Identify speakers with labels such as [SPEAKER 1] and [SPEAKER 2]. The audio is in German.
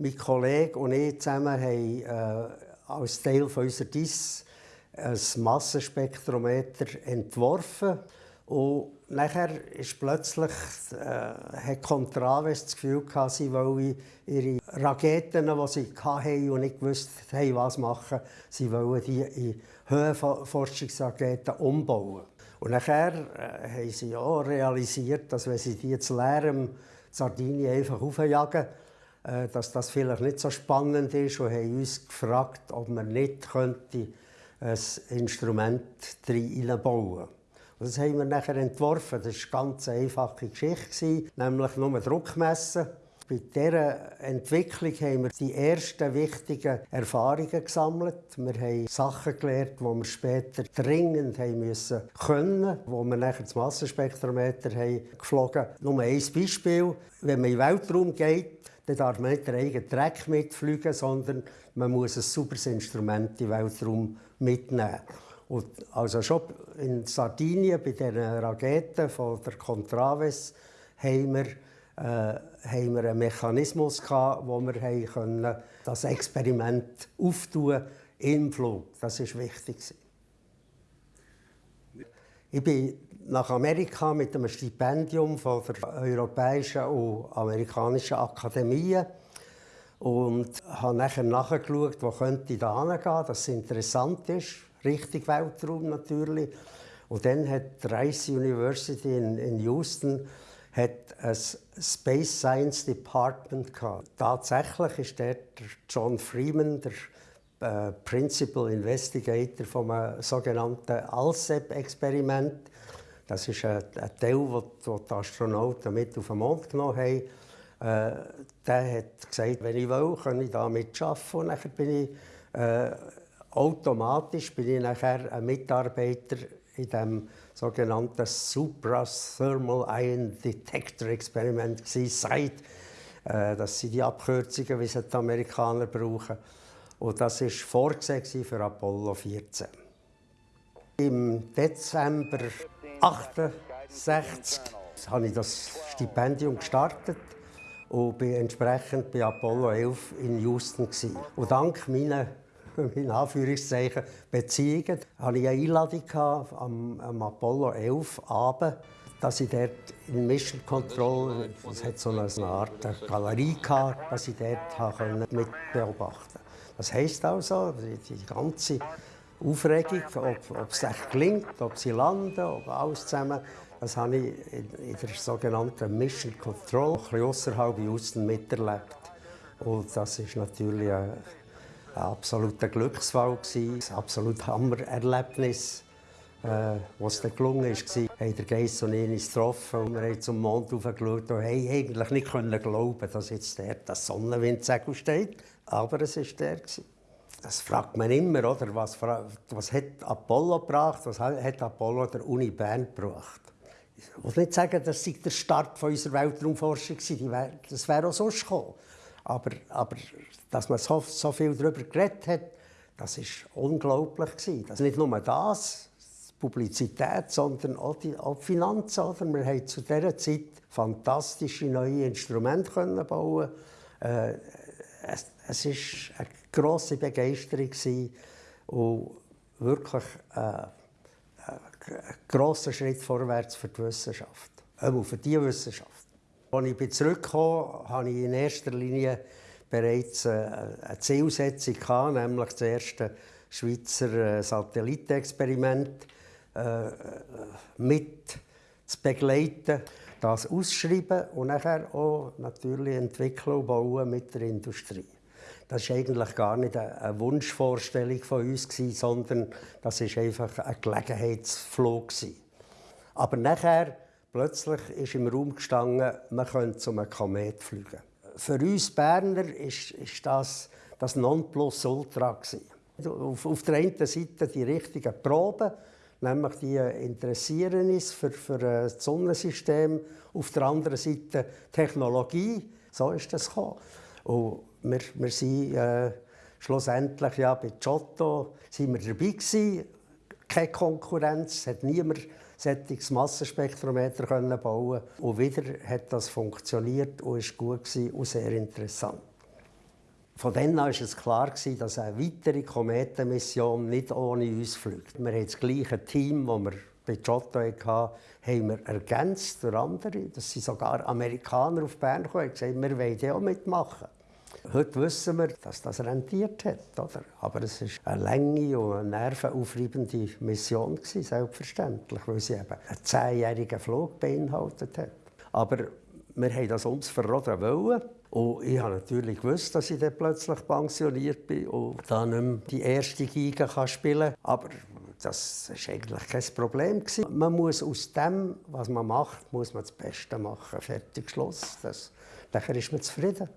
[SPEAKER 1] Mein Kollege und ich zusammen haben äh, als Teil unserer DIS ein Massenspektrometer entworfen. Und nachher ist plötzlich, äh, hat Contraves das Gefühl gehabt, sie wollen ihre Raketen, die sie hatten und nicht gewusst haben, was machen, sie wollen die in Höhenforschungsraketen umbauen. Und nachher äh, haben sie auch realisiert, dass wenn sie die jetzt leeren Sardinien einfach aufjagen, dass das vielleicht nicht so spannend ist und haben uns gefragt, ob man nicht könnte ein Instrument reinbauen könnte. Das haben wir nachher entworfen. Das war eine ganz einfache Geschichte, nämlich nur Druckmessen. Bei dieser Entwicklung haben wir die ersten wichtigen Erfahrungen gesammelt. Wir haben Sachen gelernt, die wir später dringend haben müssen können, wo wir nachher das Massenspektrometer haben geflogen. Nur ein Beispiel: Wenn man in den Weltraum geht, dann darf man nicht den eigenen Dreck mitfliegen, sondern man muss ein sauberes Instrument in den Weltraum mitnehmen. Und also schon in Sardinien bei den Raketen von der Contraves haben wir, äh, haben wir einen Mechanismus gehabt, wo wir können, das Experiment auftun im Flug. Das ist wichtig. Ich bin nach Amerika mit einem Stipendium von der Europäischen und Amerikanischen Akademie und habe nachher nachgeschaut, wo könnte ich da hingehen, dass es interessant ist Richtung Weltraum natürlich. Und dann hat die Rice University in, in Houston hat ein Space Science Department gehabt. Tatsächlich ist dort John Freeman, der äh, Principal Investigator vom sogenannten ALSEP-Experiment. Das ist ein, Teil, den die Astronauten mit auf den Mond genommen haben. Äh, der hat gesagt, wenn ich will, kann ich da mitarbeiten. Und dann bin ich äh, automatisch bin ich nachher ein Mitarbeiter in dem sogenannten Suprathermal Ion Detector Experiment SIDE. Äh, das sind die Abkürzungen, wie sie die Amerikaner brauchen. Und das war vorgesehen für Apollo 14. Im Dezember 1968 habe ich das Stipendium gestartet und bin entsprechend bei Apollo 11 in Houston. Und dank meiner in Anführungszeichen, Beziehungen, hatte ich eine Einladung am, am Apollo 11 Abend, dass ich dort in Mission Control, es hat so eine Art Galerie gehabt, dass ich dort mit beobachten konnte. Das heisst also, die, ganze Aufregung, ob, ob es echt gelingt, ob sie landen, ob alles zusammen, das habe ich in, der sogenannten Mission Control, ein bisschen außerhalb Houston miterlebt. Und das ist natürlich eine ein absoluter Glücksfall, ein absolut Hammererlebnis. Äh, was dann gelungen ist, war, haben der Geiss und ich uns getroffen und wir haben zum Mond hochgeschaut und haben eigentlich nicht können glauben, dass jetzt der das Sonnenwindsegel steht. Aber es war der. Das fragt man immer, oder? Was, was hat Apollo gebracht? Was hat Apollo der Uni Bern gebracht? Ich will nicht sagen, das sei der Start unserer Weltraumforschung war. Das wäre auch sonst gekommen. Aber, aber dass man so, so viel darüber geredet hat, das war unglaublich. Das nicht nur das, Publizität, sondern auch die, auch die Finanzen. Oder? Wir haben zu dieser Zeit fantastische neue Instrumente können bauen. Äh, es, war eine grosse Begeisterung und wirklich äh, ein grosser Schritt vorwärts für die Wissenschaft. Auch für die Wissenschaft. Als ich zurückkam, hatte ich in erster Linie bereits eine Zielsetzung, nämlich das erste Schweizer äh, Satellitenexperiment äh, mit zu begleiten, das ausschreiben und nachher auch natürlich entwickeln und bauen mit der Industrie. Das war eigentlich gar nicht eine Wunschvorstellung von uns, sondern das war einfach ein Gelegenheitsflug. Aber nachher Plötzlich ist im Raum gestanden, man könnte zum Komet fliegen. Für uns Berner ist, ist das das Nonplusultra. Auf, auf der einen Seite die richtigen Proben, nämlich die interessieren uns für, für das Sonnensystem. Auf der anderen Seite Technologie. So ist das gekommen. Und wir, wir sind äh, schlussendlich ja, bei Giotto sind wir dabei gewesen. Keine Konkurrenz, hat niemand solches Massenspektrometer bauen Und wieder hat das funktioniert und ist gut und sehr interessant. Von dann an war es klar, dass eine weitere Kometenmission nicht ohne uns fliegt. Wir haben das gleiche Team, das wir bei Giotto hatten, haben wir ergänzt durch andere. Das sind sogar Amerikaner auf Bern gekommen und gesagt, wir wollen auch mitmachen. Heute wissen wir, dass das rentiert hat. Oder? Aber es war eine lange und eine nervenaufreibende Mission, selbstverständlich, weil sie eben einen zehnjährigen Flug beinhaltet hat. Aber wir haben das ums Verroden wollen. Und ich habe natürlich gewusst, dass ich dann plötzlich pensioniert bin und dann nicht mehr die erste Geige spielen kann. Aber das war eigentlich kein Problem. Man muss aus dem, was man macht, muss man das Beste machen. Fertig, Schluss. Das, dann ist man zufrieden.